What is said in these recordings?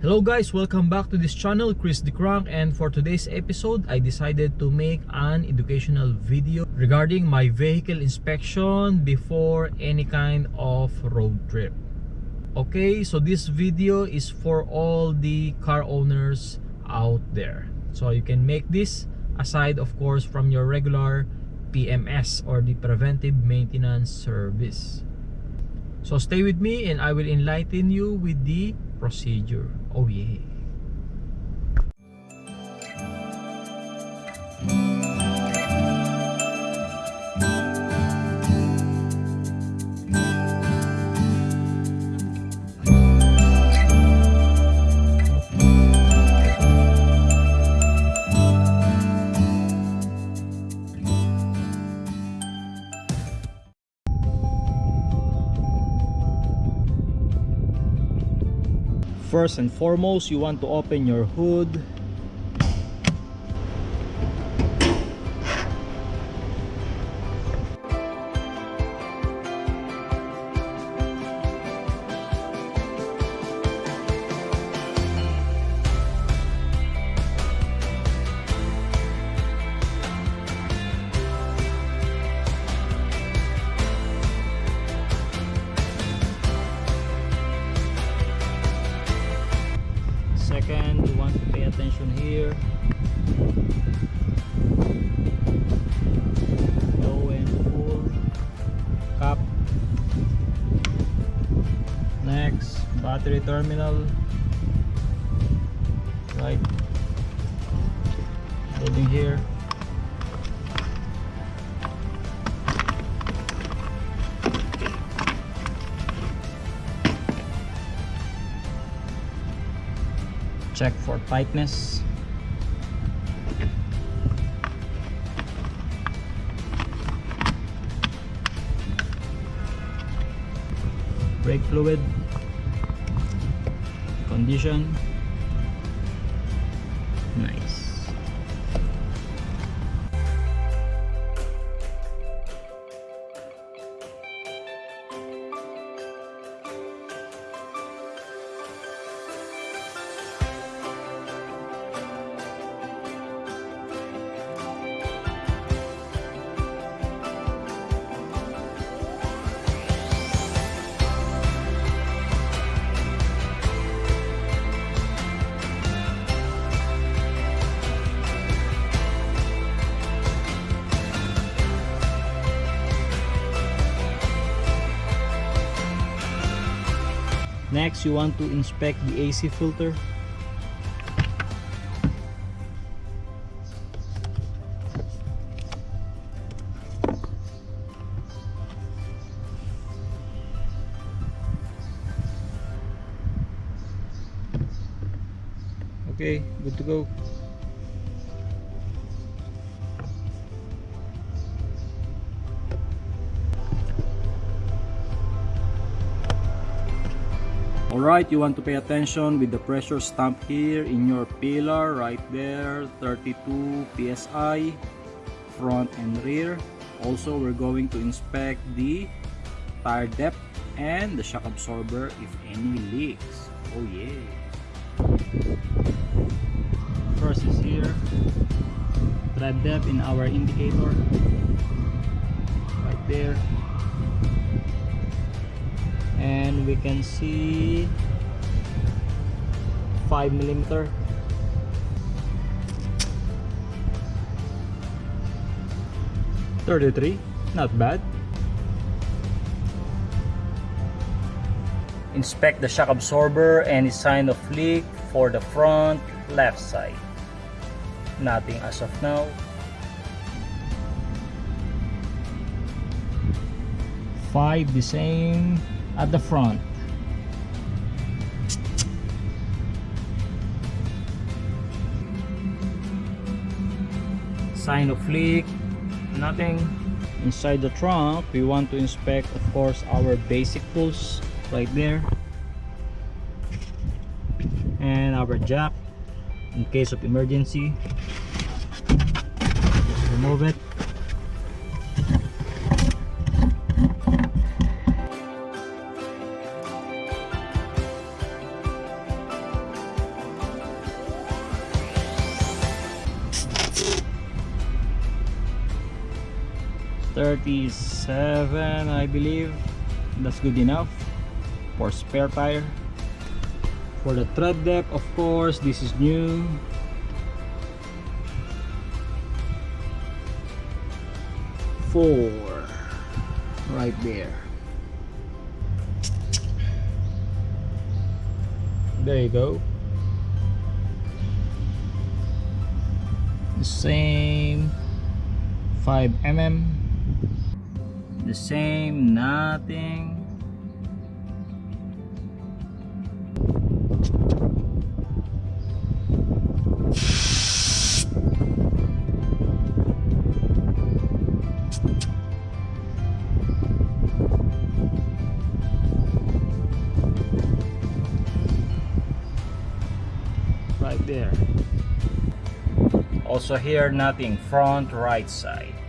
Hello guys, welcome back to this channel, Chris the Crank and for today's episode, I decided to make an educational video regarding my vehicle inspection before any kind of road trip. Okay, so this video is for all the car owners out there. So you can make this aside of course from your regular PMS or the preventive maintenance service. So stay with me and I will enlighten you with the procedure. Oh yeah. First and foremost, you want to open your hood. Battery terminal. Right. Loading here. check for tightness brake fluid condition. Nice Next, you want to inspect the AC filter. Okay, good to go. Alright, you want to pay attention with the pressure stamp here in your pillar right there 32 psi front and rear. Also we're going to inspect the tire depth and the shock absorber if any leaks. Oh yeah. First is here. Tread depth in our indicator. Right there and we can see 5 millimeter Thirty-three, not bad. Inspect the shock absorber any sign of leak for the front left side. Nothing as of now. Five the same at the front. Sign of leak nothing. Inside the trunk we want to inspect of course our basic tools right there. And our jack in case of emergency. Just remove it 37 I believe. That's good enough for spare tire. For the tread depth of course this is new. Four right there. There you go. The same 5 mm the same nothing. Right there. Also here nothing. Front right side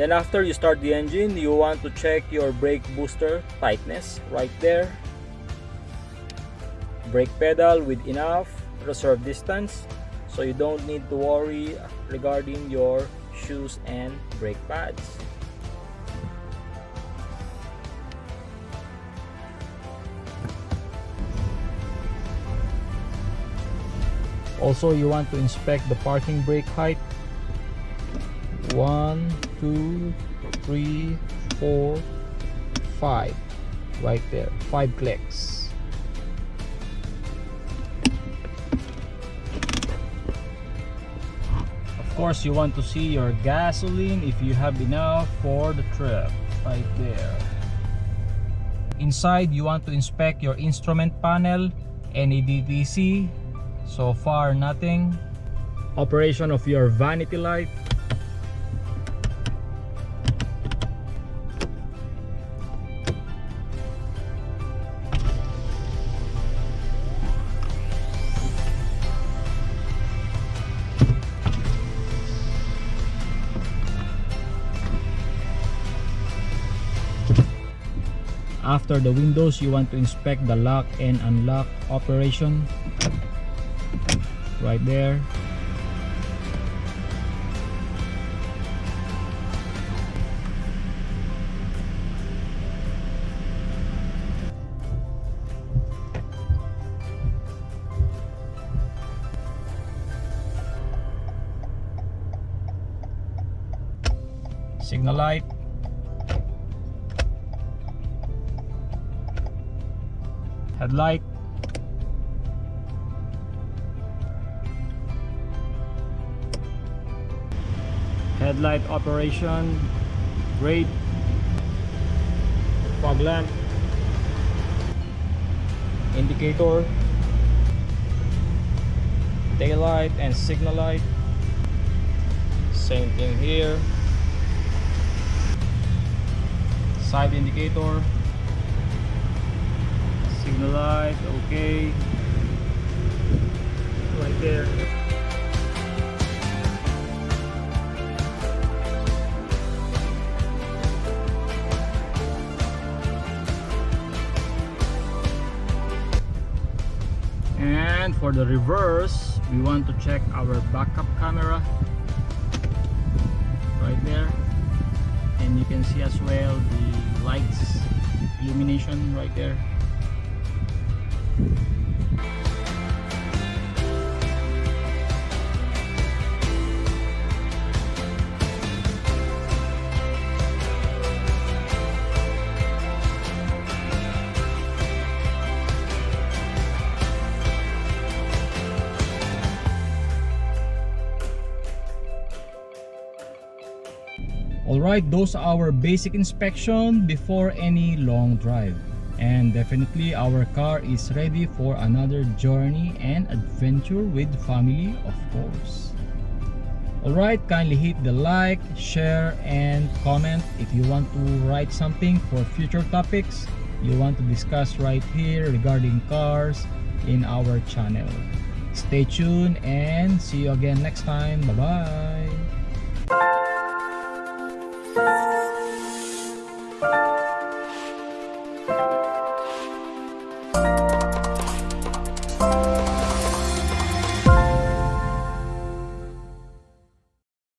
then after you start the engine you want to check your brake booster tightness right there. Brake pedal with enough reserve distance so you don't need to worry regarding your shoes and brake pads. Also you want to inspect the parking brake height. One two three four five. Right there. Five clicks. Of course you want to see your gasoline if you have enough for the trip. Right there. Inside you want to inspect your instrument panel any DTC so far nothing. Operation of your vanity light after the windows you want to inspect the lock and unlock operation. Right there. Signal light headlight headlight operation great fog lamp indicator daylight and signal light. Same thing here. Side indicator signal light okay. Right there. And for the reverse we want to check our backup camera. Right there. And you can see as well the lights illumination right there Alright, those are our basic inspection before any long drive. And definitely our car is ready for another journey and adventure with family of course. Alright, kindly hit the like, share, and comment if you want to write something for future topics you want to discuss right here regarding cars in our channel. Stay tuned and see you again next time. Bye-bye. Thank